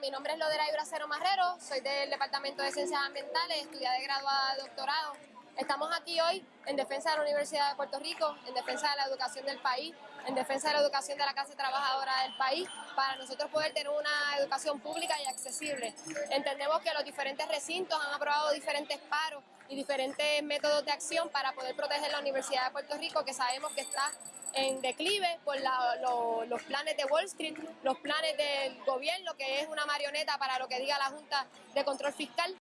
Mi nombre es Lodera Ibracero Marrero, soy del Departamento de Ciencias Ambientales, estudiante de graduada de doctorado. Estamos aquí hoy en defensa de la Universidad de Puerto Rico, en defensa de la educación del país, en defensa de la educación de la clase trabajadora del país, para nosotros poder tener una educación pública y accesible. Entendemos que los diferentes recintos han aprobado diferentes paros y diferentes métodos de acción para poder proteger la Universidad de Puerto Rico, que sabemos que está en declive por los planes de Wall Street, los planes del gobierno, que es una marioneta para lo que diga la Junta de Control Fiscal.